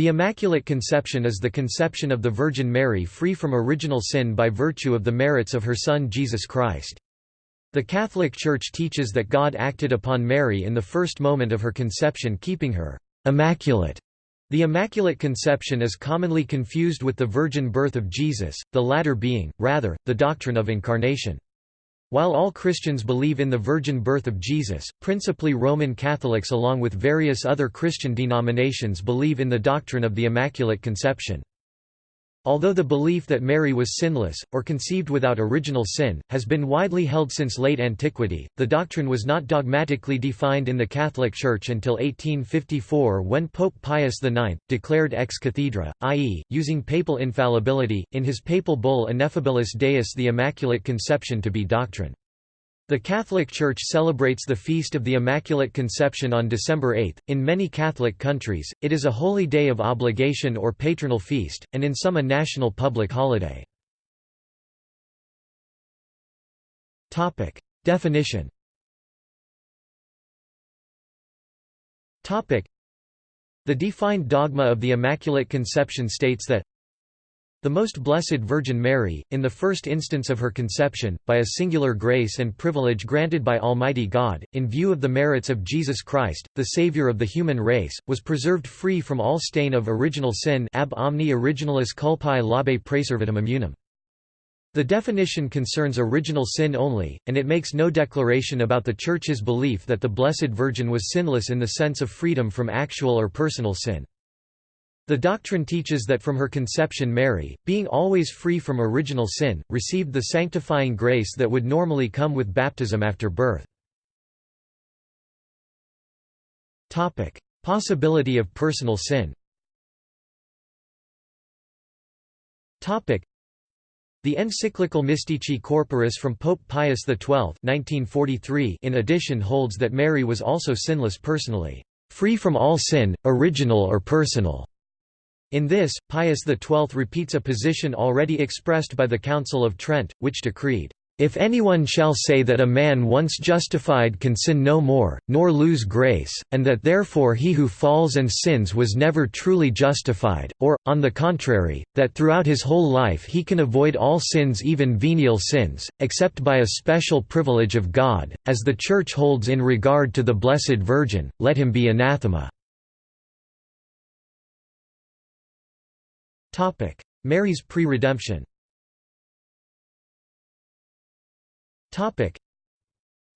The Immaculate Conception is the conception of the Virgin Mary free from original sin by virtue of the merits of her Son Jesus Christ. The Catholic Church teaches that God acted upon Mary in the first moment of her conception keeping her immaculate. The Immaculate Conception is commonly confused with the virgin birth of Jesus, the latter being, rather, the doctrine of incarnation. While all Christians believe in the virgin birth of Jesus, principally Roman Catholics along with various other Christian denominations believe in the doctrine of the Immaculate Conception. Although the belief that Mary was sinless, or conceived without original sin, has been widely held since late antiquity, the doctrine was not dogmatically defined in the Catholic Church until 1854 when Pope Pius IX, declared ex cathedra, i.e., using papal infallibility, in his papal bull Ineffabilis Deus the Immaculate Conception to be doctrine. The Catholic Church celebrates the Feast of the Immaculate Conception on December 8. In many Catholic countries, it is a holy day of obligation or patronal feast, and in some a national public holiday. Topic: Definition. Topic: The defined dogma of the Immaculate Conception states that the Most Blessed Virgin Mary, in the first instance of her conception, by a singular grace and privilege granted by Almighty God, in view of the merits of Jesus Christ, the Saviour of the human race, was preserved free from all stain of original sin ab omni originalis culpae labe praeservatum immunum. The definition concerns original sin only, and it makes no declaration about the Church's belief that the Blessed Virgin was sinless in the sense of freedom from actual or personal sin. The doctrine teaches that from her conception Mary, being always free from original sin, received the sanctifying grace that would normally come with baptism after birth. Possibility of personal sin the encyclical Mystici Corporis from Pope Pius XII 1943 in addition holds that Mary was also sinless personally, "...free from all sin, original or personal." In this, Pius XII repeats a position already expressed by the Council of Trent, which decreed, "...if anyone shall say that a man once justified can sin no more, nor lose grace, and that therefore he who falls and sins was never truly justified, or, on the contrary, that throughout his whole life he can avoid all sins even venial sins, except by a special privilege of God, as the Church holds in regard to the Blessed Virgin, let him be anathema." Topic: Mary's pre-redemption. Topic: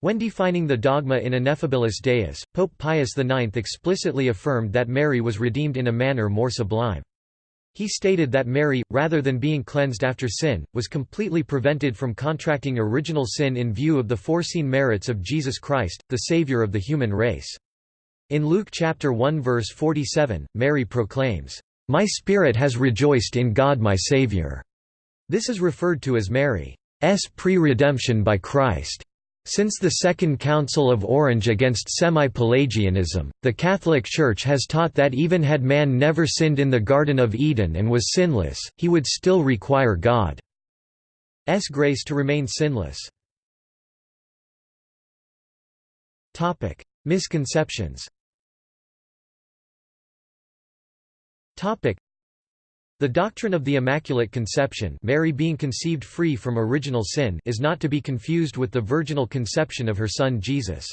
When defining the dogma in Ineffabilis Deus, Pope Pius IX explicitly affirmed that Mary was redeemed in a manner more sublime. He stated that Mary, rather than being cleansed after sin, was completely prevented from contracting original sin in view of the foreseen merits of Jesus Christ, the Savior of the human race. In Luke chapter 1 verse 47, Mary proclaims, my spirit has rejoiced in God my Saviour. This is referred to as Mary's pre-redemption by Christ. Since the Second Council of Orange against semi-Pelagianism, the Catholic Church has taught that even had man never sinned in the Garden of Eden and was sinless, he would still require God's grace to remain sinless. Misconceptions The doctrine of the Immaculate Conception Mary being conceived free from original sin is not to be confused with the virginal conception of her son Jesus.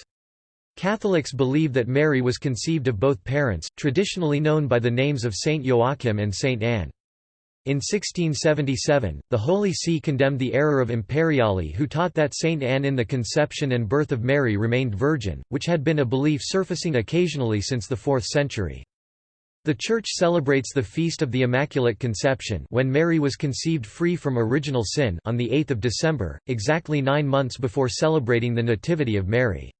Catholics believe that Mary was conceived of both parents, traditionally known by the names of Saint Joachim and Saint Anne. In 1677, the Holy See condemned the error of Imperiali who taught that Saint Anne in the conception and birth of Mary remained virgin, which had been a belief surfacing occasionally since the 4th century. The Church celebrates the Feast of the Immaculate Conception when Mary was conceived free from original sin on 8 December, exactly nine months before celebrating the Nativity of Mary.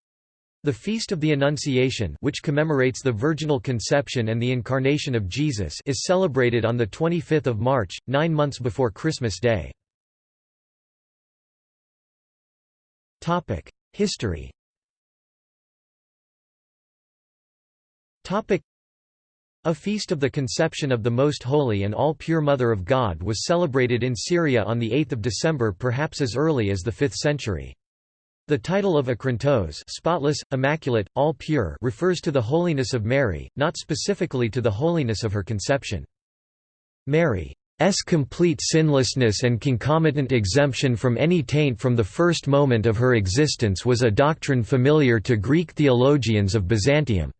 The Feast of the Annunciation which commemorates the virginal conception and the incarnation of Jesus is celebrated on 25 March, nine months before Christmas Day. History a feast of the conception of the Most Holy and All-Pure Mother of God was celebrated in Syria on 8 December perhaps as early as the 5th century. The title of achrantos spotless, immaculate, all pure refers to the holiness of Mary, not specifically to the holiness of her conception. Mary's complete sinlessness and concomitant exemption from any taint from the first moment of her existence was a doctrine familiar to Greek theologians of Byzantium.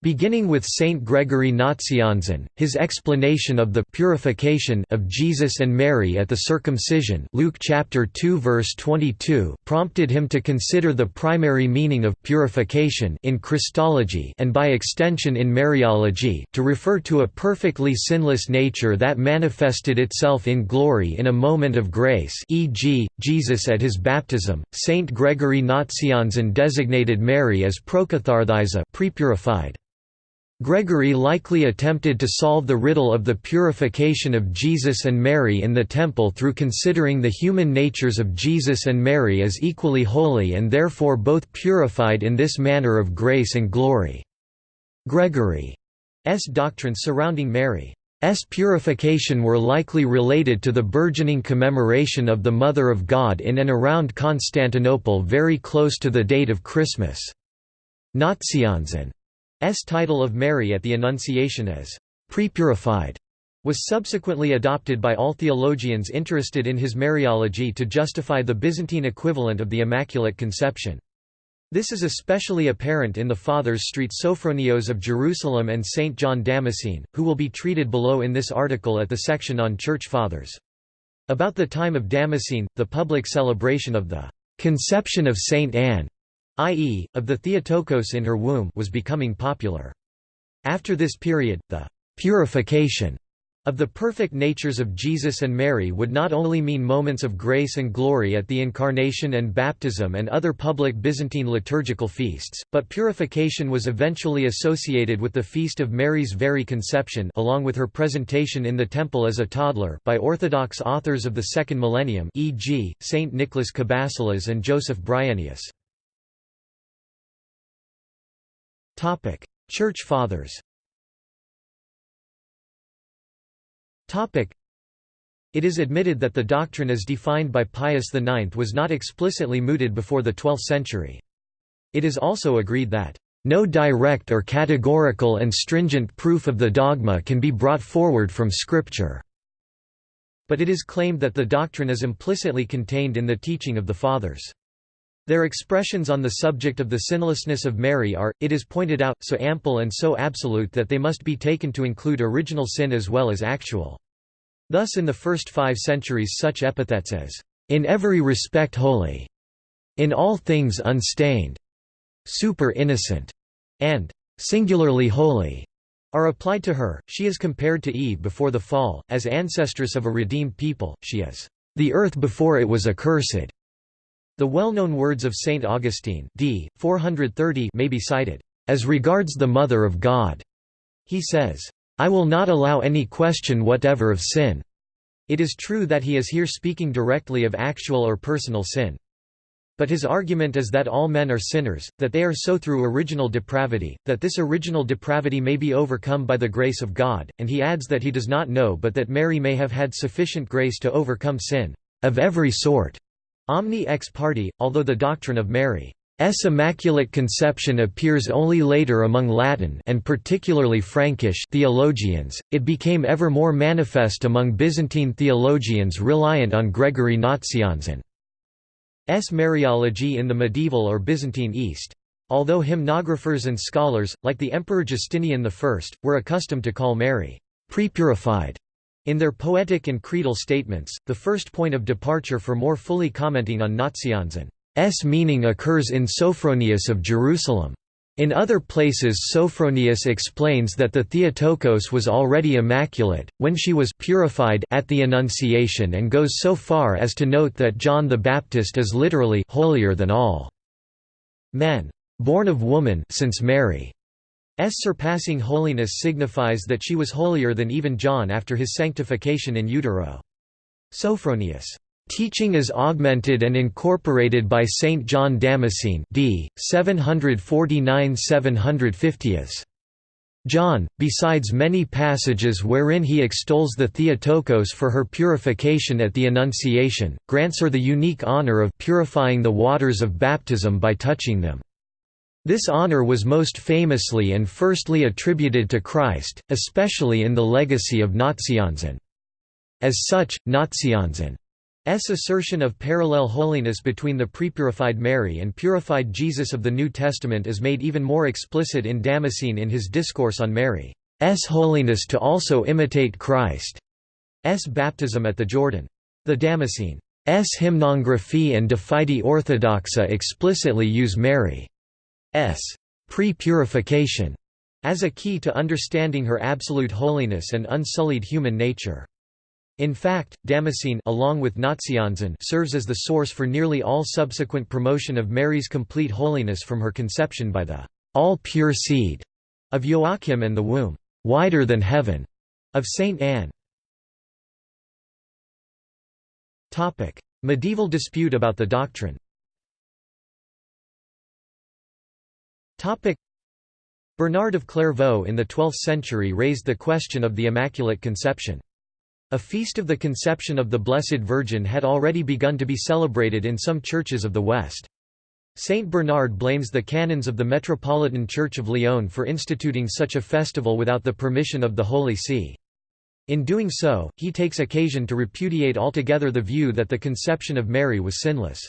Beginning with Saint Gregory Nazianzen, his explanation of the purification of Jesus and Mary at the circumcision Luke chapter 2 verse 22 prompted him to consider the primary meaning of purification in Christology and by extension in Mariology to refer to a perfectly sinless nature that manifested itself in glory in a moment of grace e.g., Jesus at his baptism. Saint Gregory Nazianzen designated Mary as prokatharthiza pre-purified. Gregory likely attempted to solve the riddle of the purification of Jesus and Mary in the Temple through considering the human natures of Jesus and Mary as equally holy and therefore both purified in this manner of grace and glory. Gregory's doctrines surrounding Mary's purification were likely related to the burgeoning commemoration of the Mother of God in and around Constantinople very close to the date of Christmas. Nazianzen title of Mary at the Annunciation as «prepurified» was subsequently adopted by all theologians interested in his Mariology to justify the Byzantine equivalent of the Immaculate Conception. This is especially apparent in the Fathers Street Sophronios of Jerusalem and St. John Damascene, who will be treated below in this article at the section on Church Fathers. About the time of Damascene, the public celebration of the «conception of Saint Anne» i.e., of the Theotokos in her womb was becoming popular. After this period, the «purification» of the perfect natures of Jesus and Mary would not only mean moments of grace and glory at the Incarnation and baptism and other public Byzantine liturgical feasts, but purification was eventually associated with the Feast of Mary's Very Conception along with her presentation in the Temple as a toddler by Orthodox authors of the Second Millennium e.g., Saint Nicholas Cabasilas and Joseph Bryennius. Topic: Church Fathers. Topic: It is admitted that the doctrine as defined by Pius IX was not explicitly mooted before the 12th century. It is also agreed that no direct or categorical and stringent proof of the dogma can be brought forward from Scripture." But it is claimed that the doctrine is implicitly contained in the teaching of the Fathers. Their expressions on the subject of the sinlessness of Mary are, it is pointed out, so ample and so absolute that they must be taken to include original sin as well as actual. Thus in the first five centuries such epithets as, "...in every respect holy", "...in all things unstained", "...super innocent", and "...singularly holy", are applied to her. She is compared to Eve before the fall, as ancestress of a redeemed people, she is, "...the earth before it was accursed", the well-known words of Saint Augustine d. 430 may be cited, "...as regards the Mother of God." He says, "...I will not allow any question whatever of sin." It is true that he is here speaking directly of actual or personal sin. But his argument is that all men are sinners, that they are so through original depravity, that this original depravity may be overcome by the grace of God, and he adds that he does not know but that Mary may have had sufficient grace to overcome sin, of every sort. Omni ex parte, although the doctrine of Mary's Immaculate Conception appears only later among Latin and particularly Frankish theologians, it became ever more manifest among Byzantine theologians reliant on Gregory Nazianzen's Mariology in the medieval or Byzantine East. Although hymnographers and scholars, like the Emperor Justinian I, were accustomed to call Mary pre-purified in their poetic and creedal statements, the first point of departure for more fully commenting on Nazianzen's meaning occurs in Sophronius of Jerusalem. In other places Sophronius explains that the Theotokos was already immaculate, when she was purified at the Annunciation and goes so far as to note that John the Baptist is literally holier than all men. Born of woman since Mary surpassing holiness signifies that she was holier than even John after his sanctification in utero. Sophronius' teaching is augmented and incorporated by Saint John Damascene d. 749–750 John, besides many passages wherein he extols the Theotokos for her purification at the Annunciation, grants her the unique honor of purifying the waters of baptism by touching them. This honor was most famously and firstly attributed to Christ, especially in the legacy of Nazianzen. As such, Nazianzen S assertion of parallel holiness between the prepurified Mary and purified Jesus of the New Testament is made even more explicit in Damascene in his Discourse on Mary's holiness to also imitate Christ's baptism at the Jordan. The Damascene's hymnography and De Fide Orthodoxa explicitly use Mary's pre-purification as a key to understanding her absolute holiness and unsullied human nature. In fact, Damascene along with Nazianzen serves as the source for nearly all subsequent promotion of Mary's complete holiness from her conception by the all-pure seed of Joachim and the womb wider than heaven of Saint Anne. Medieval dispute about the doctrine. Topic: Bernard of Clairvaux in the 12th century raised the question of the Immaculate Conception. A feast of the Conception of the Blessed Virgin had already begun to be celebrated in some churches of the West. Saint Bernard blames the canons of the Metropolitan Church of Lyon for instituting such a festival without the permission of the Holy See. In doing so, he takes occasion to repudiate altogether the view that the conception of Mary was sinless.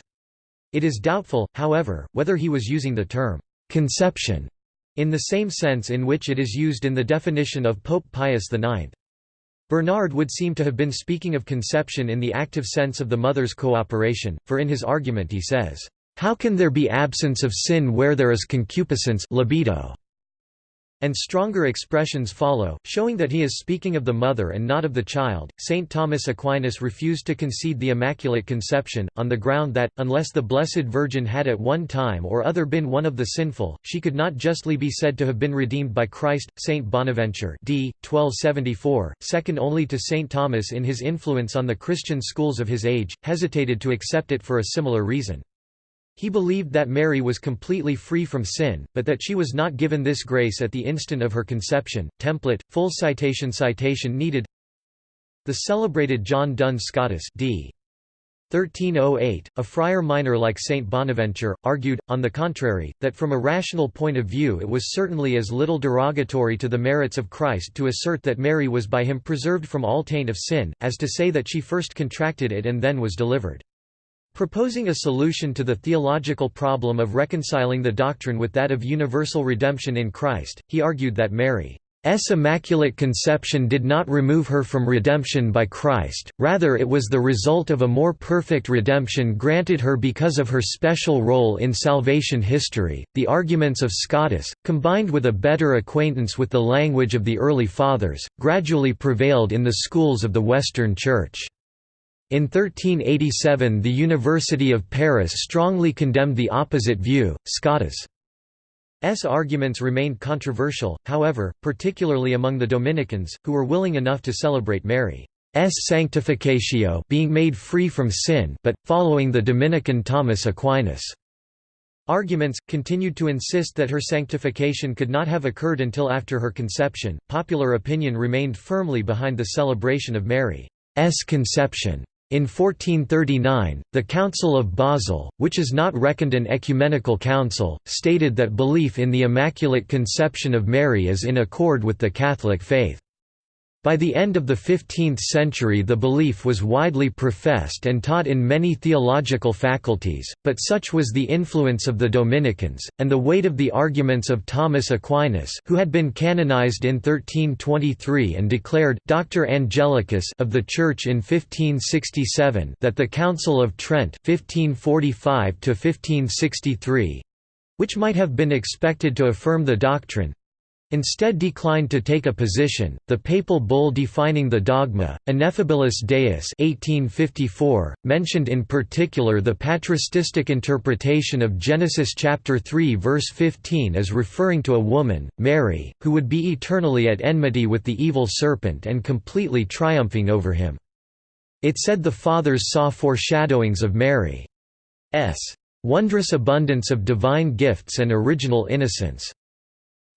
It is doubtful, however, whether he was using the term «conception» in the same sense in which it is used in the definition of Pope Pius IX. Bernard would seem to have been speaking of conception in the active sense of the mother's cooperation, for in his argument he says, "...how can there be absence of sin where there is concupiscence libido? And stronger expressions follow, showing that he is speaking of the mother and not of the child. Saint Thomas Aquinas refused to concede the Immaculate Conception, on the ground that, unless the Blessed Virgin had at one time or other been one of the sinful, she could not justly be said to have been redeemed by Christ. Saint Bonaventure, d. 1274, second only to Saint Thomas in his influence on the Christian schools of his age, hesitated to accept it for a similar reason. He believed that Mary was completely free from sin, but that she was not given this grace at the instant of her conception. Template, full citation citation needed The celebrated John Duns Scotus d. 1308, a friar minor like Saint Bonaventure, argued, on the contrary, that from a rational point of view it was certainly as little derogatory to the merits of Christ to assert that Mary was by him preserved from all taint of sin, as to say that she first contracted it and then was delivered. Proposing a solution to the theological problem of reconciling the doctrine with that of universal redemption in Christ, he argued that Mary's immaculate conception did not remove her from redemption by Christ, rather it was the result of a more perfect redemption granted her because of her special role in salvation history. The arguments of Scotus, combined with a better acquaintance with the language of the early Fathers, gradually prevailed in the schools of the Western Church. In 1387 the University of Paris strongly condemned the opposite view, Scotus' arguments remained controversial, however, particularly among the Dominicans, who were willing enough to celebrate Mary's sanctificatio being made free from sin but, following the Dominican Thomas Aquinas' arguments, continued to insist that her sanctification could not have occurred until after her conception. Popular opinion remained firmly behind the celebration of Mary's conception. In 1439, the Council of Basel, which is not reckoned an ecumenical council, stated that belief in the Immaculate Conception of Mary is in accord with the Catholic faith. By the end of the 15th century the belief was widely professed and taught in many theological faculties, but such was the influence of the Dominicans, and the weight of the arguments of Thomas Aquinas who had been canonized in 1323 and declared Doctor Angelicus of the Church in 1567 that the Council of Trent 1545 which might have been expected to affirm the doctrine, instead declined to take a position. The papal bull defining the dogma, Ineffabilis Deus (1854), mentioned in particular the patristic interpretation of Genesis chapter 3 verse 15 as referring to a woman, Mary, who would be eternally at enmity with the evil serpent and completely triumphing over him. It said the fathers saw foreshadowings of Mary's wondrous abundance of divine gifts and original innocence.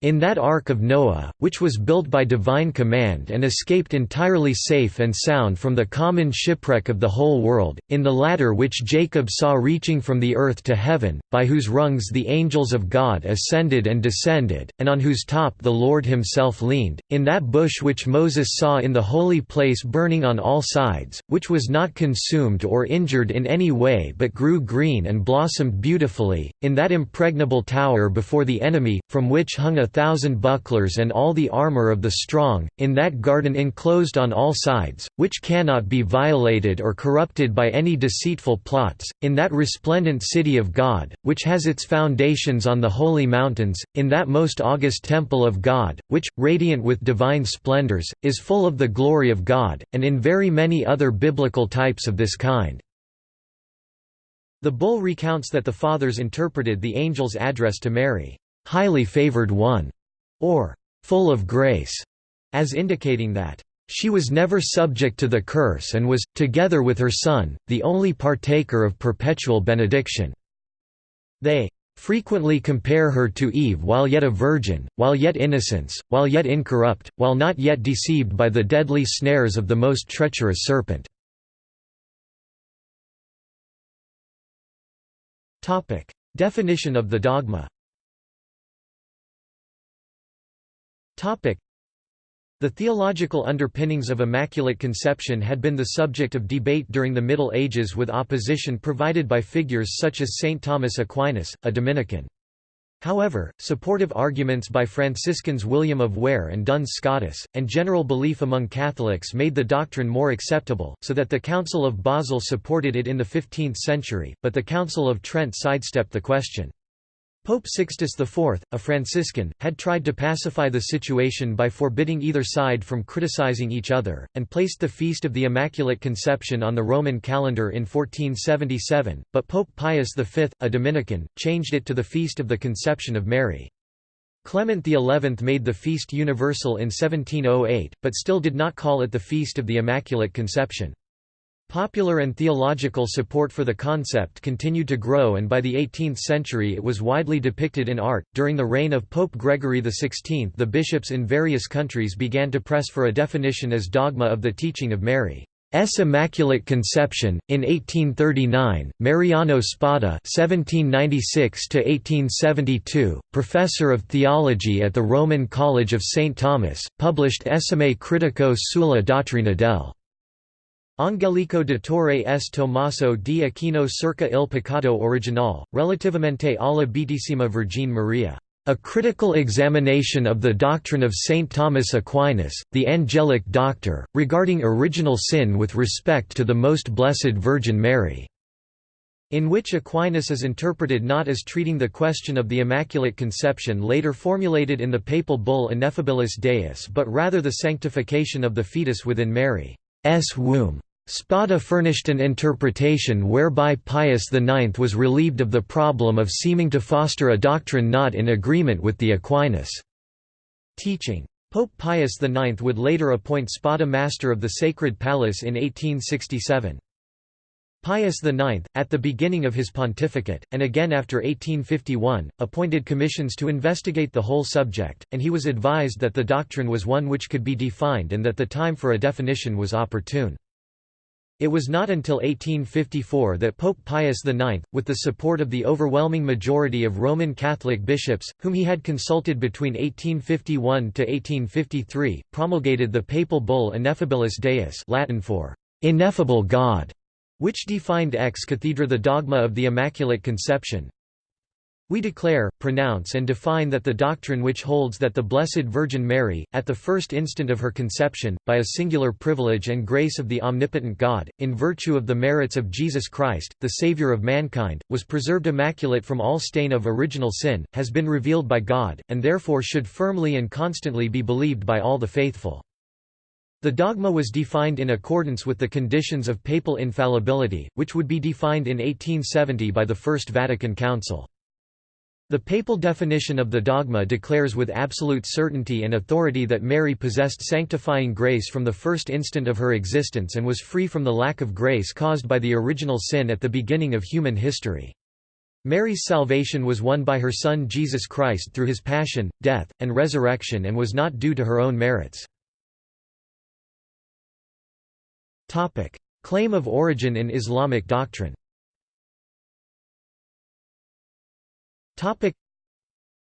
In that Ark of Noah, which was built by divine command and escaped entirely safe and sound from the common shipwreck of the whole world, in the ladder which Jacob saw reaching from the earth to heaven, by whose rungs the angels of God ascended and descended, and on whose top the Lord himself leaned, in that bush which Moses saw in the holy place burning on all sides, which was not consumed or injured in any way but grew green and blossomed beautifully, in that impregnable tower before the enemy, from which hung a thousand bucklers and all the armour of the strong, in that garden enclosed on all sides, which cannot be violated or corrupted by any deceitful plots, in that resplendent city of God, which has its foundations on the holy mountains, in that most august temple of God, which, radiant with divine splendours, is full of the glory of God, and in very many other biblical types of this kind. The bull recounts that the fathers interpreted the angel's address to Mary, highly favored one, or full of grace, as indicating that she was never subject to the curse and was, together with her son, the only partaker of perpetual benediction. They frequently compare her to Eve while yet a virgin, while yet innocence, while yet incorrupt, while not yet deceived by the deadly snares of the most treacherous serpent. Definition of the dogma the theological underpinnings of Immaculate Conception had been the subject of debate during the Middle Ages with opposition provided by figures such as Saint Thomas Aquinas, a Dominican. However, supportive arguments by Franciscans William of Ware and Duns Scotus, and general belief among Catholics made the doctrine more acceptable, so that the Council of Basel supported it in the 15th century, but the Council of Trent sidestepped the question. Pope Sixtus IV, a Franciscan, had tried to pacify the situation by forbidding either side from criticizing each other, and placed the Feast of the Immaculate Conception on the Roman calendar in 1477, but Pope Pius V, a Dominican, changed it to the Feast of the Conception of Mary. Clement XI made the feast universal in 1708, but still did not call it the Feast of the Immaculate Conception. Popular and theological support for the concept continued to grow and by the 18th century it was widely depicted in art. During the reign of Pope Gregory XVI, the bishops in various countries began to press for a definition as dogma of the teaching of Mary's Immaculate Conception. In 1839, Mariano Spada (1796–1872), professor of theology at the Roman College of St. Thomas, published Esame critico sulla dottrina del Angelico de Torre S. Tommaso di Aquino circa il peccato originale, relativamente alla Beatissima Vergine Maria. A critical examination of the doctrine of St. Thomas Aquinas, the angelic doctor, regarding original sin with respect to the Most Blessed Virgin Mary, in which Aquinas is interpreted not as treating the question of the Immaculate Conception later formulated in the papal bull Ineffabilis Deus but rather the sanctification of the fetus within Mary's womb. Spada furnished an interpretation whereby Pius IX was relieved of the problem of seeming to foster a doctrine not in agreement with the Aquinas teaching. Pope Pius IX would later appoint Spada Master of the Sacred Palace in 1867. Pius IX, at the beginning of his pontificate, and again after 1851, appointed commissions to investigate the whole subject, and he was advised that the doctrine was one which could be defined and that the time for a definition was opportune. It was not until 1854 that Pope Pius IX, with the support of the overwhelming majority of Roman Catholic bishops, whom he had consulted between 1851 to 1853, promulgated the papal bull Ineffabilis Deus Latin for «ineffable God», which defined ex cathedra the dogma of the Immaculate Conception. We declare, pronounce and define that the doctrine which holds that the Blessed Virgin Mary, at the first instant of her conception, by a singular privilege and grace of the omnipotent God, in virtue of the merits of Jesus Christ, the Saviour of mankind, was preserved immaculate from all stain of original sin, has been revealed by God, and therefore should firmly and constantly be believed by all the faithful. The dogma was defined in accordance with the conditions of papal infallibility, which would be defined in 1870 by the First Vatican Council. The papal definition of the dogma declares with absolute certainty and authority that Mary possessed sanctifying grace from the first instant of her existence and was free from the lack of grace caused by the original sin at the beginning of human history. Mary's salvation was won by her Son Jesus Christ through his passion, death, and resurrection and was not due to her own merits. Claim of origin in Islamic doctrine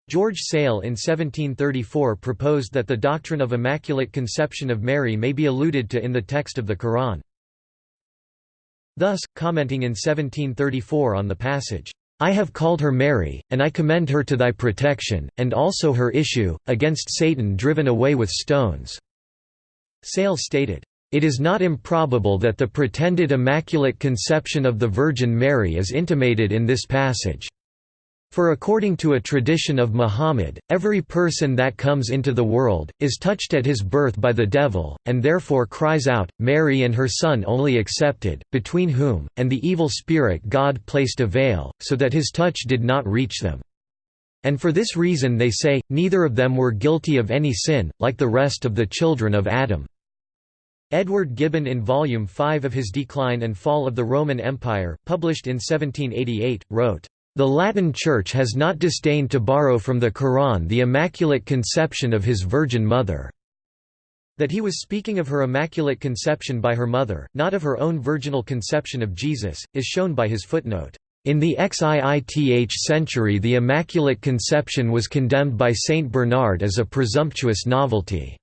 George Sale in 1734 proposed that the doctrine of Immaculate Conception of Mary may be alluded to in the text of the Quran. Thus, commenting in 1734 on the passage, I have called her Mary, and I commend her to thy protection, and also her issue, against Satan driven away with stones." Sale stated, "...it is not improbable that the pretended Immaculate Conception of the Virgin Mary is intimated in this passage." For according to a tradition of Muhammad, every person that comes into the world, is touched at his birth by the devil, and therefore cries out, Mary and her son only excepted, between whom, and the evil spirit God placed a veil, so that his touch did not reach them. And for this reason they say, neither of them were guilty of any sin, like the rest of the children of Adam. Edward Gibbon in Volume 5 of his Decline and Fall of the Roman Empire, published in 1788, wrote, the Latin Church has not disdained to borrow from the Quran the Immaculate Conception of his Virgin Mother." That he was speaking of her Immaculate Conception by her mother, not of her own virginal conception of Jesus, is shown by his footnote. In the XIIth century the Immaculate Conception was condemned by Saint Bernard as a presumptuous novelty.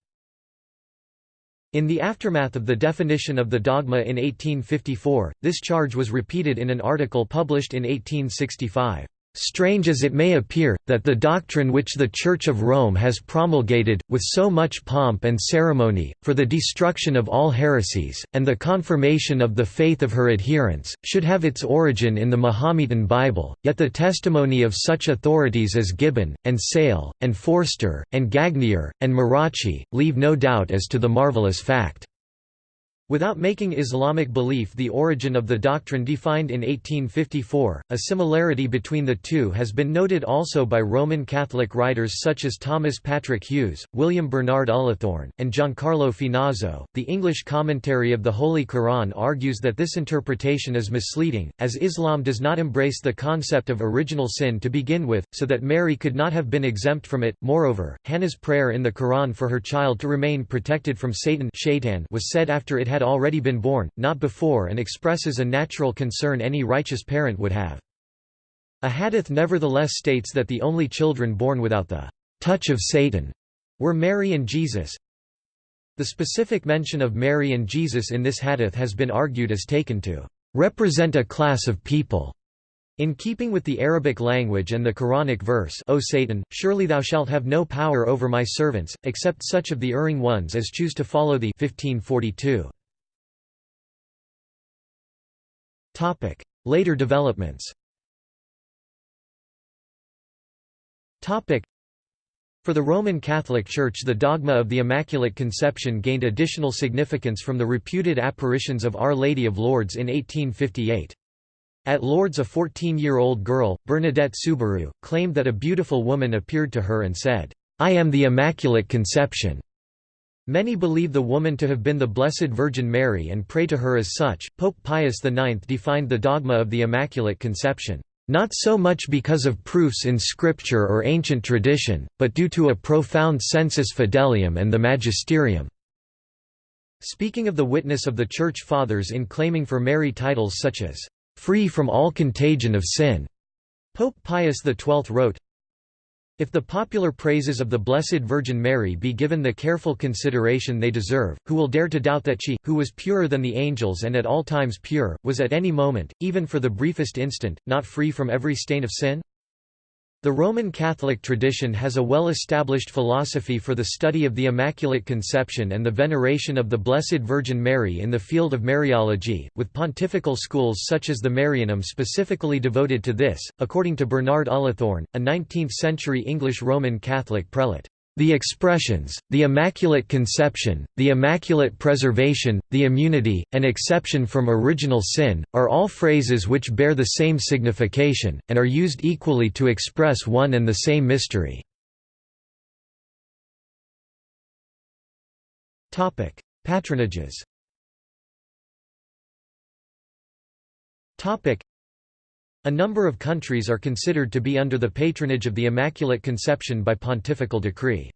In the aftermath of the definition of the dogma in 1854, this charge was repeated in an article published in 1865. Strange as it may appear, that the doctrine which the Church of Rome has promulgated, with so much pomp and ceremony, for the destruction of all heresies, and the confirmation of the faith of her adherents, should have its origin in the Mahometan Bible, yet the testimony of such authorities as Gibbon, and Sale, and Forster, and Gagnier, and Marracci, leave no doubt as to the marvelous fact. Without making Islamic belief the origin of the doctrine defined in 1854, a similarity between the two has been noted also by Roman Catholic writers such as Thomas Patrick Hughes, William Bernard Ullathorne, and Giancarlo Finazzo. The English commentary of the Holy Quran argues that this interpretation is misleading, as Islam does not embrace the concept of original sin to begin with, so that Mary could not have been exempt from it. Moreover, Hannah's prayer in the Quran for her child to remain protected from Satan was said after it had already been born, not before and expresses a natural concern any righteous parent would have. A hadith nevertheless states that the only children born without the touch of Satan were Mary and Jesus. The specific mention of Mary and Jesus in this hadith has been argued as taken to represent a class of people. In keeping with the Arabic language and the Quranic verse O Satan, surely thou shalt have no power over my servants, except such of the erring ones as choose to follow thee 1542. Later developments. For the Roman Catholic Church the dogma of the Immaculate Conception gained additional significance from the reputed apparitions of Our Lady of Lourdes in 1858. At Lourdes a 14-year-old girl, Bernadette Soubirous, claimed that a beautiful woman appeared to her and said, "'I am the Immaculate Conception'". Many believe the woman to have been the Blessed Virgin Mary and pray to her as such. Pope Pius IX defined the dogma of the Immaculate Conception, not so much because of proofs in scripture or ancient tradition, but due to a profound sensus fidelium and the magisterium. Speaking of the witness of the Church Fathers in claiming for Mary titles such as, free from all contagion of sin, Pope Pius XII wrote, if the popular praises of the Blessed Virgin Mary be given the careful consideration they deserve, who will dare to doubt that she, who was purer than the angels and at all times pure, was at any moment, even for the briefest instant, not free from every stain of sin? The Roman Catholic tradition has a well-established philosophy for the study of the Immaculate Conception and the veneration of the Blessed Virgin Mary in the field of Mariology, with pontifical schools such as the Marianum specifically devoted to this, according to Bernard Ullathorne, a 19th-century English Roman Catholic prelate. The expressions, the Immaculate Conception, the Immaculate Preservation, the Immunity, and exception from original sin, are all phrases which bear the same signification, and are used equally to express one and the same mystery. Patronages A number of countries are considered to be under the patronage of the Immaculate Conception by pontifical decree.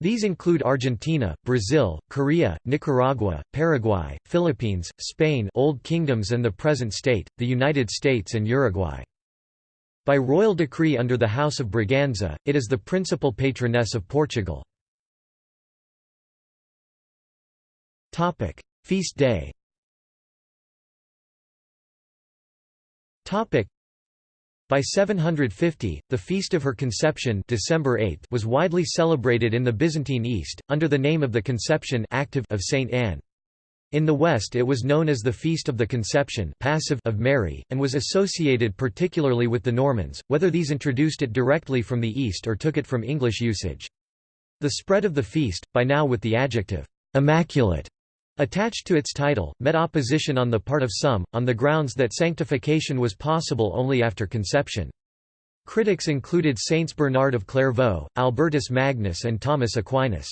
These include Argentina, Brazil, Korea, Nicaragua, Paraguay, Philippines, Spain Old Kingdoms and the present state, the United States and Uruguay. By royal decree under the House of Braganza, it is the principal patroness of Portugal. Feast day by 750, the feast of her conception December 8 was widely celebrated in the Byzantine East, under the name of the Conception active of Saint Anne. In the West it was known as the Feast of the Conception passive of Mary, and was associated particularly with the Normans, whether these introduced it directly from the East or took it from English usage. The spread of the feast, by now with the adjective, "'immaculate' Attached to its title, met opposition on the part of some, on the grounds that sanctification was possible only after conception. Critics included Saints Bernard of Clairvaux, Albertus Magnus and Thomas Aquinas.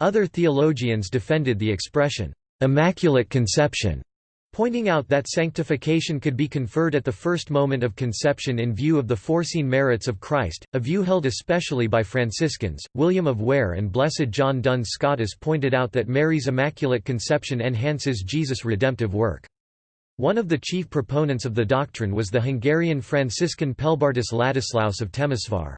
Other theologians defended the expression, "'Immaculate Conception' pointing out that sanctification could be conferred at the first moment of conception in view of the foreseen merits of Christ, a view held especially by Franciscans. William of Ware and Blessed John Duns Scotus pointed out that Mary's Immaculate Conception enhances Jesus' redemptive work. One of the chief proponents of the doctrine was the Hungarian Franciscan Pelbartus Ladislaus of Temesvar.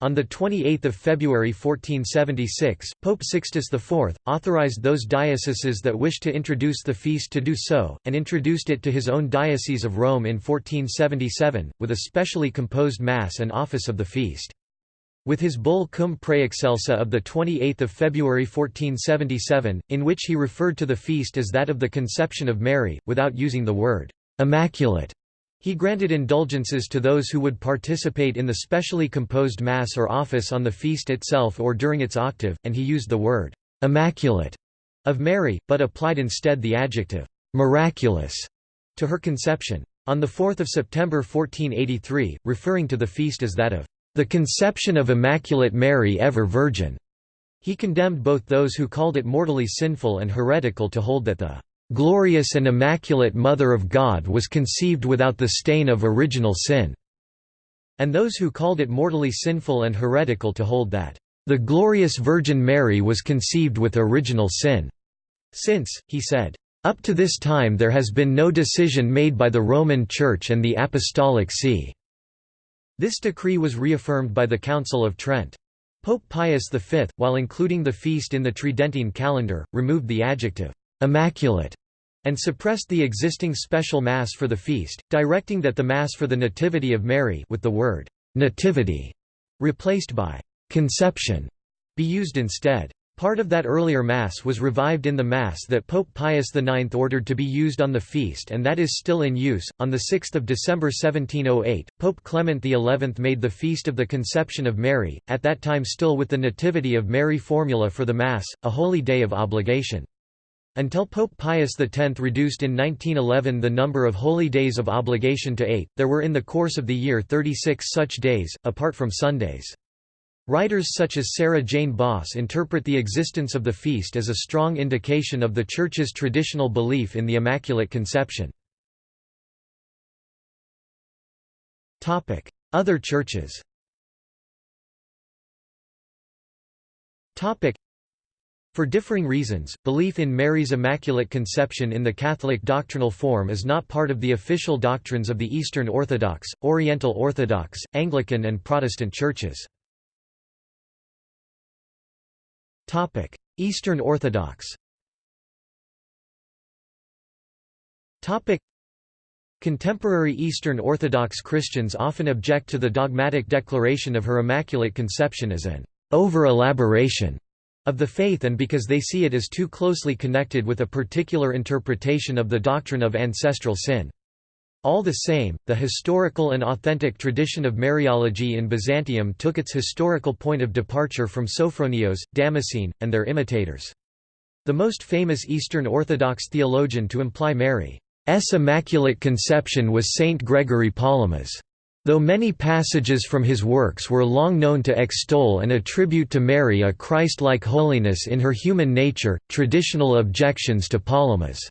On 28 February 1476, Pope Sixtus IV, authorized those dioceses that wished to introduce the feast to do so, and introduced it to his own Diocese of Rome in 1477, with a specially composed Mass and office of the feast. With his bull Cum Praexcelsa of 28 February 1477, in which he referred to the feast as that of the Conception of Mary, without using the word «immaculate», he granted indulgences to those who would participate in the specially composed Mass or office on the feast itself or during its octave, and he used the word «immaculate» of Mary, but applied instead the adjective «miraculous» to her conception. On 4 September 1483, referring to the feast as that of «the conception of Immaculate Mary ever Virgin», he condemned both those who called it mortally sinful and heretical to hold that the glorious and immaculate Mother of God was conceived without the stain of original sin", and those who called it mortally sinful and heretical to hold that, "...the glorious Virgin Mary was conceived with original sin." Since, he said, "...up to this time there has been no decision made by the Roman Church and the Apostolic See." This decree was reaffirmed by the Council of Trent. Pope Pius V, while including the feast in the Tridentine calendar, removed the adjective immaculate, and suppressed the existing special Mass for the feast, directing that the Mass for the Nativity of Mary with the word «nativity» replaced by «conception» be used instead. Part of that earlier Mass was revived in the Mass that Pope Pius IX ordered to be used on the feast and that is still in use. On 6 December 1708, Pope Clement XI made the Feast of the Conception of Mary, at that time still with the Nativity of Mary formula for the Mass, a holy day of obligation. Until Pope Pius X reduced in 1911 the number of holy days of obligation to eight, there were in the course of the year 36 such days, apart from Sundays. Writers such as Sarah Jane Boss interpret the existence of the feast as a strong indication of the Church's traditional belief in the Immaculate Conception. Other churches for differing reasons, belief in Mary's Immaculate Conception in the Catholic doctrinal form is not part of the official doctrines of the Eastern Orthodox, Oriental Orthodox, Anglican and Protestant churches. Eastern Orthodox Contemporary Eastern Orthodox Christians often object to the dogmatic declaration of her Immaculate Conception as an over-elaboration of the faith and because they see it as too closely connected with a particular interpretation of the doctrine of ancestral sin. All the same, the historical and authentic tradition of Mariology in Byzantium took its historical point of departure from Sophronios, Damascene, and their imitators. The most famous Eastern Orthodox theologian to imply Mary's Immaculate Conception was Saint Gregory Palamas. Though many passages from his works were long known to extol and attribute to Mary a Christ-like holiness in her human nature, traditional objections to Palamas'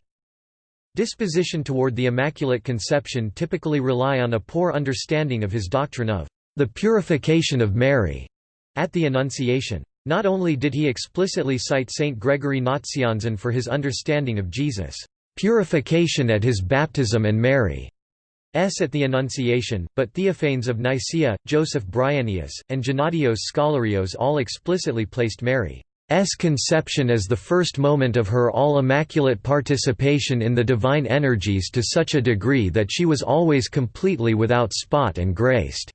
Disposition toward the Immaculate Conception typically rely on a poor understanding of his doctrine of the purification of Mary at the Annunciation. Not only did he explicitly cite Saint Gregory Nazianzen for his understanding of Jesus' purification at his baptism and Mary's at the Annunciation, but Theophanes of Nicaea, Joseph Bryennius, and Gennadios Scholarios all explicitly placed Mary S conception as the first moment of her all-immaculate participation in the divine energies to such a degree that she was always completely without spot and graced.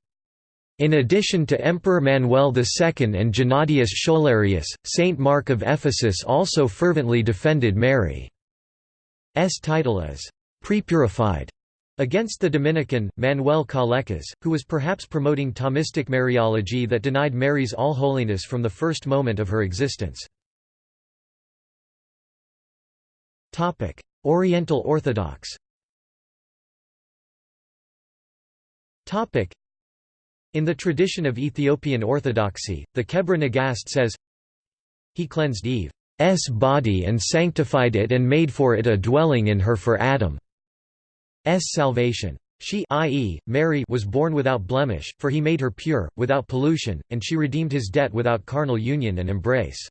In addition to Emperor Manuel II and Gennadius Scholarius, Saint Mark of Ephesus also fervently defended Mary's title as «prepurified» Against the Dominican, Manuel Calecas, who was perhaps promoting Thomistic Mariology that denied Mary's all-holiness from the first moment of her existence. Oriental Orthodox In the tradition of Ethiopian Orthodoxy, the Kebra Nagast says, He cleansed Eve's body and sanctified it and made for it a dwelling in her for Adam. S salvation. She i.e., Mary was born without blemish, for he made her pure, without pollution, and she redeemed his debt without carnal union and embrace.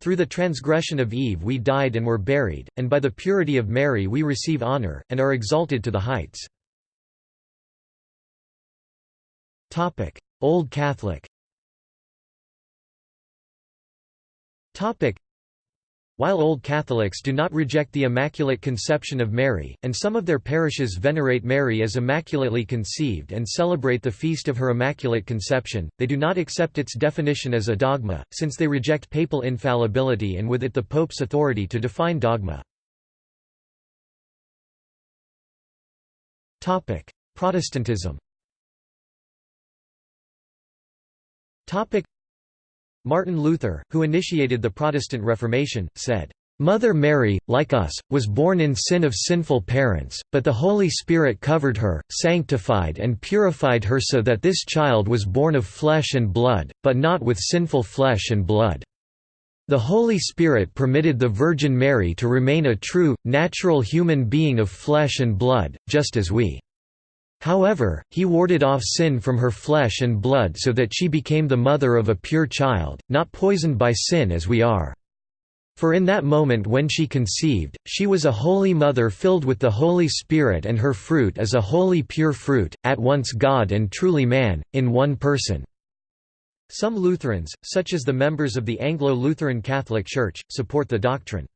Through the transgression of Eve we died and were buried, and by the purity of Mary we receive honor, and are exalted to the heights. Old Catholic while Old Catholics do not reject the Immaculate Conception of Mary, and some of their parishes venerate Mary as immaculately conceived and celebrate the feast of her Immaculate Conception, they do not accept its definition as a dogma, since they reject papal infallibility and with it the Pope's authority to define dogma. Protestantism Martin Luther, who initiated the Protestant Reformation, said, "...Mother Mary, like us, was born in sin of sinful parents, but the Holy Spirit covered her, sanctified and purified her so that this child was born of flesh and blood, but not with sinful flesh and blood." The Holy Spirit permitted the Virgin Mary to remain a true, natural human being of flesh and blood, just as we. However, he warded off sin from her flesh and blood so that she became the mother of a pure child, not poisoned by sin as we are. For in that moment when she conceived, she was a holy mother filled with the Holy Spirit and her fruit is a holy pure fruit, at once God and truly man, in one person." Some Lutherans, such as the members of the Anglo-Lutheran Catholic Church, support the doctrine.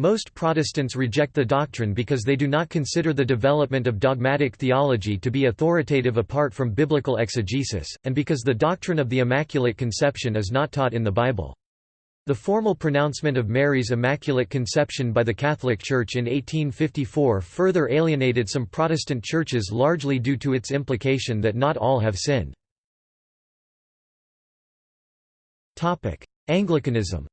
Most Protestants reject the doctrine because they do not consider the development of dogmatic theology to be authoritative apart from biblical exegesis, and because the doctrine of the Immaculate Conception is not taught in the Bible. The formal pronouncement of Mary's Immaculate Conception by the Catholic Church in 1854 further alienated some Protestant churches largely due to its implication that not all have sinned. Anglicanism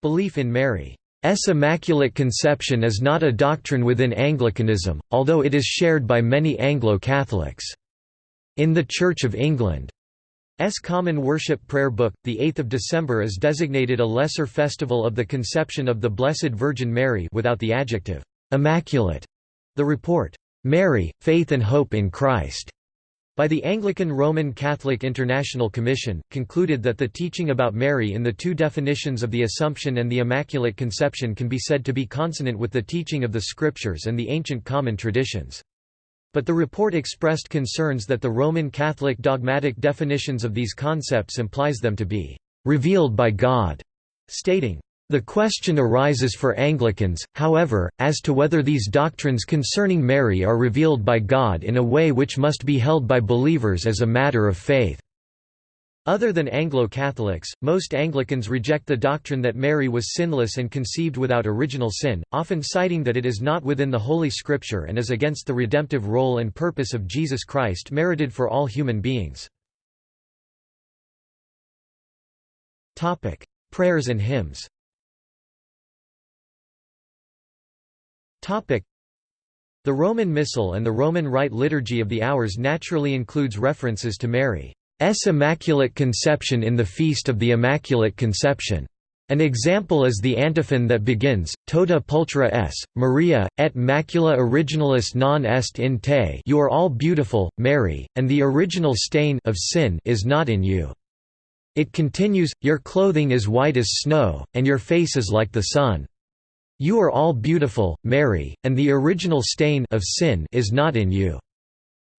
Belief in Mary Mary's Immaculate Conception is not a doctrine within Anglicanism, although it is shared by many Anglo-Catholics. In the Church of England's Common Worship Prayer Book, the 8th of December is designated a lesser festival of the conception of the Blessed Virgin Mary without the adjective, "'immaculate'". The report, "'Mary, Faith and Hope in Christ' by the Anglican Roman Catholic International Commission, concluded that the teaching about Mary in the two definitions of the Assumption and the Immaculate Conception can be said to be consonant with the teaching of the Scriptures and the ancient common traditions. But the report expressed concerns that the Roman Catholic dogmatic definitions of these concepts implies them to be «revealed by God», stating, the question arises for Anglicans, however, as to whether these doctrines concerning Mary are revealed by God in a way which must be held by believers as a matter of faith. Other than Anglo-Catholics, most Anglicans reject the doctrine that Mary was sinless and conceived without original sin, often citing that it is not within the Holy Scripture and is against the redemptive role and purpose of Jesus Christ merited for all human beings. Prayers and hymns The Roman Missal and the Roman Rite Liturgy of the Hours naturally includes references to Mary's Immaculate Conception in the Feast of the Immaculate Conception. An example is the antiphon that begins, Tota pulchra es, Maria, et macula originalis non est in te you are all beautiful, Mary, and the original stain of sin is not in you. It continues, Your clothing is white as snow, and your face is like the sun. You are all beautiful, Mary, and the original stain of sin is not in you.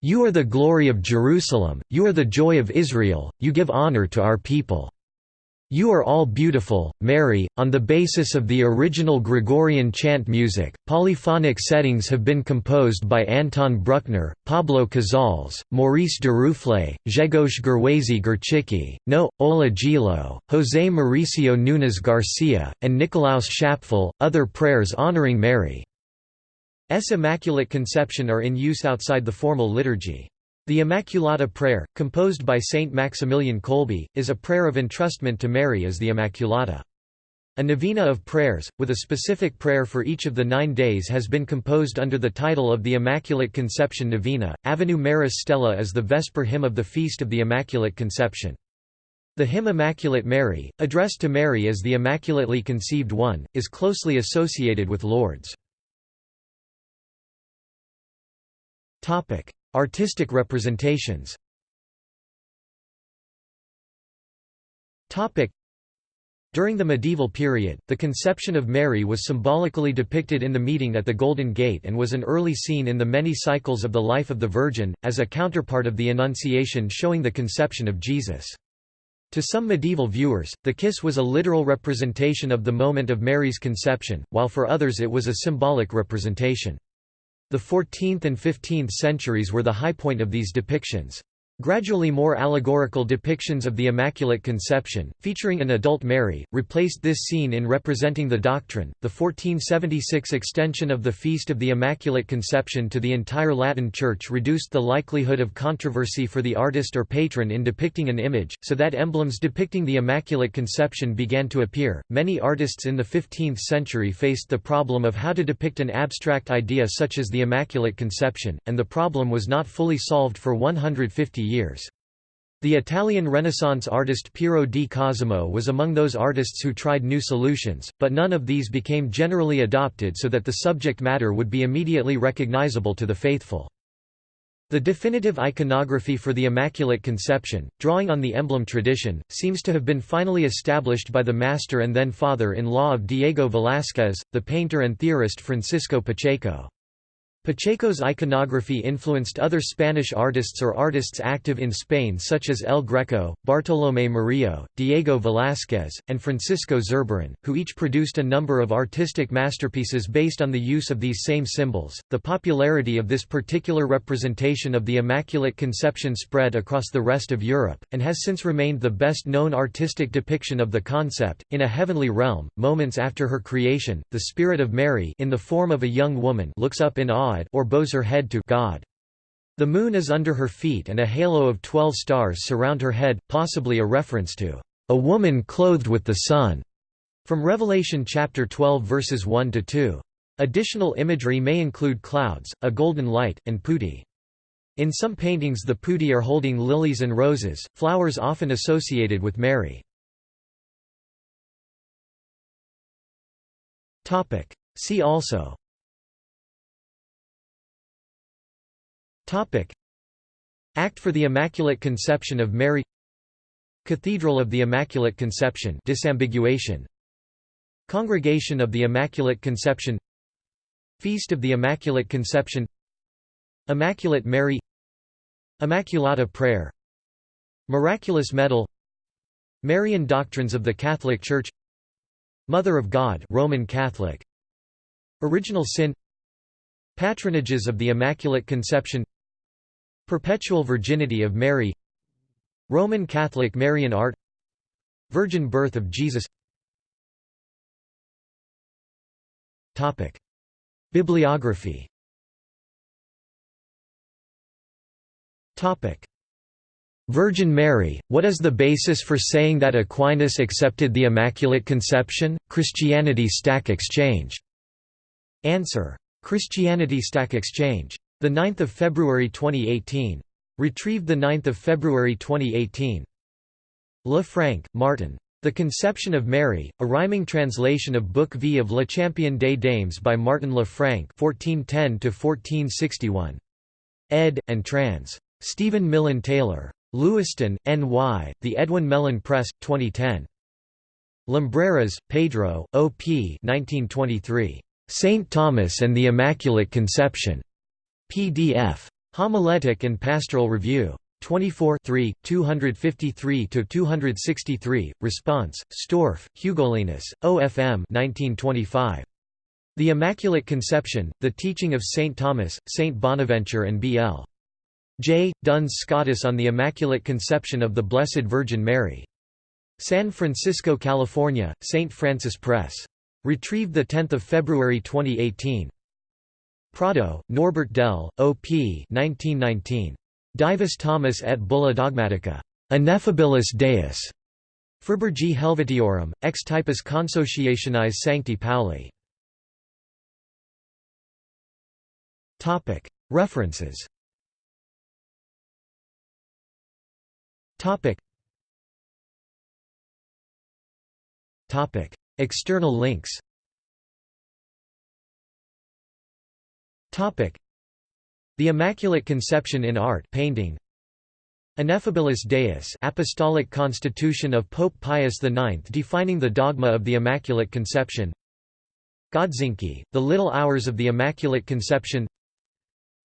You are the glory of Jerusalem, you are the joy of Israel, you give honor to our people. You Are All Beautiful, Mary. On the basis of the original Gregorian chant music, polyphonic settings have been composed by Anton Bruckner, Pablo Casals, Maurice Duruflé, Grzegorz Gerwazy Gorczycki, No. Ola Gjeilo, José Mauricio Nunes Garcia, and Nicolaus Schapfel. Other prayers honoring Mary's Immaculate Conception are in use outside the formal liturgy. The Immaculata Prayer, composed by Saint Maximilian Kolbe, is a prayer of entrustment to Mary as the Immaculata. A novena of prayers, with a specific prayer for each of the nine days has been composed under the title of the Immaculate Conception Novena. Avenue Maris Stella is the Vesper hymn of the Feast of the Immaculate Conception. The hymn Immaculate Mary, addressed to Mary as the Immaculately Conceived One, is closely associated with Lourdes. Artistic representations During the medieval period, the conception of Mary was symbolically depicted in the meeting at the Golden Gate and was an early scene in the many cycles of the life of the Virgin, as a counterpart of the Annunciation showing the conception of Jesus. To some medieval viewers, the kiss was a literal representation of the moment of Mary's conception, while for others it was a symbolic representation. The 14th and 15th centuries were the high point of these depictions. Gradually more allegorical depictions of the Immaculate Conception, featuring an adult Mary, replaced this scene in representing the doctrine. The 1476 extension of the Feast of the Immaculate Conception to the entire Latin Church reduced the likelihood of controversy for the artist or patron in depicting an image, so that emblems depicting the Immaculate Conception began to appear. Many artists in the 15th century faced the problem of how to depict an abstract idea such as the Immaculate Conception, and the problem was not fully solved for 150 years. The Italian Renaissance artist Piero di Cosimo was among those artists who tried new solutions, but none of these became generally adopted so that the subject matter would be immediately recognizable to the faithful. The definitive iconography for the Immaculate Conception, drawing on the emblem tradition, seems to have been finally established by the master and then father-in-law of Diego Velázquez, the painter and theorist Francisco Pacheco. Pacheco's iconography influenced other Spanish artists or artists active in Spain such as El Greco, Bartolomé Murillo, Diego Velázquez, and Francisco Zurbarán, who each produced a number of artistic masterpieces based on the use of these same symbols. The popularity of this particular representation of the Immaculate Conception spread across the rest of Europe, and has since remained the best known artistic depiction of the concept. In a heavenly realm, moments after her creation, the Spirit of Mary in the form of a young woman looks up in awe or bows her head to God. The moon is under her feet and a halo of twelve stars surround her head, possibly a reference to a woman clothed with the sun, from Revelation chapter 12 verses 1 to 2. Additional imagery may include clouds, a golden light, and putti. In some paintings the putti are holding lilies and roses, flowers often associated with Mary. See also Topic. Act for the Immaculate Conception of Mary. Cathedral of the Immaculate Conception disambiguation. Congregation of the Immaculate Conception. Feast of the Immaculate Conception. Immaculate Mary. Immaculata Prayer. Miraculous Medal. Marian Doctrines of the Catholic Church. Mother of God Roman Catholic. Original Sin. Patronages of the Immaculate Conception Perpetual Virginity of Mary Roman Catholic Marian art Virgin birth of Jesus Topic. Bibliography Topic. Virgin Mary, what is the basis for saying that Aquinas accepted the Immaculate Conception? Christianity Stack Exchange. Answer. Christianity Stack Exchange. 9 February 2018. Retrieved 9 February 2018. Le Franc, Martin. The Conception of Mary, a rhyming translation of Book V of Le Champion des Dames by Martin Le Franc 1410 Ed. and trans. Stephen Millen Taylor. Lewiston, N.Y., The Edwin Mellen Press, 2010. Lumbreras, Pedro, O.P. 1923. St. Thomas and the Immaculate Conception. PDF. Homiletic and Pastoral Review. 24 253–263, Response, Storff, Hugolinus, OFM 1925. The Immaculate Conception, The Teaching of St. Thomas, St. Bonaventure and B.L. J. Duns Scotus on the Immaculate Conception of the Blessed Virgin Mary. San Francisco, California, St. Francis Press. Retrieved 10 February 2018. Prado, Norbert Dell, O.P. 1919. Divus Thomas et Bulla Dogmatica. Ineffabilis Deus. Friburgi Helvetiorum, ex typus consociationis Sancti Pauli. References External links the Immaculate Conception in Art painting. Ineffabilis Deus Apostolic Constitution of Pope Pius IX defining the dogma of the Immaculate Conception. Godzinki, The Little Hours of the Immaculate Conception.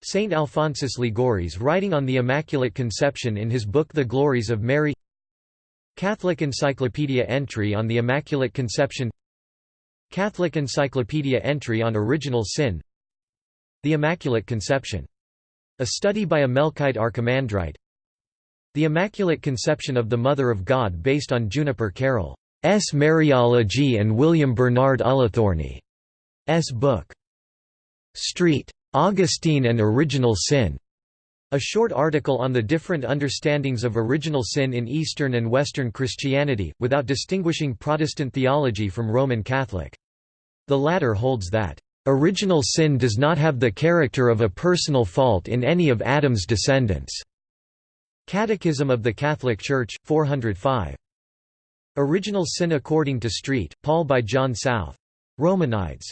Saint Alphonsus Liguori writing on the Immaculate Conception in his book The Glories of Mary. Catholic Encyclopedia entry on the Immaculate Conception. Catholic Encyclopedia entry on Original Sin The Immaculate Conception a study by a Melkite Archimandrite The Immaculate Conception of the Mother of God based on Juniper Carol's Mariology and William Bernard Ullathorne's book. Street. Augustine and Original Sin. A short article on the different understandings of original sin in Eastern and Western Christianity, without distinguishing Protestant theology from Roman Catholic. The latter holds that Original sin does not have the character of a personal fault in any of Adam's descendants. Catechism of the Catholic Church, 405. Original Sin According to Street, Paul by John South. Romanides.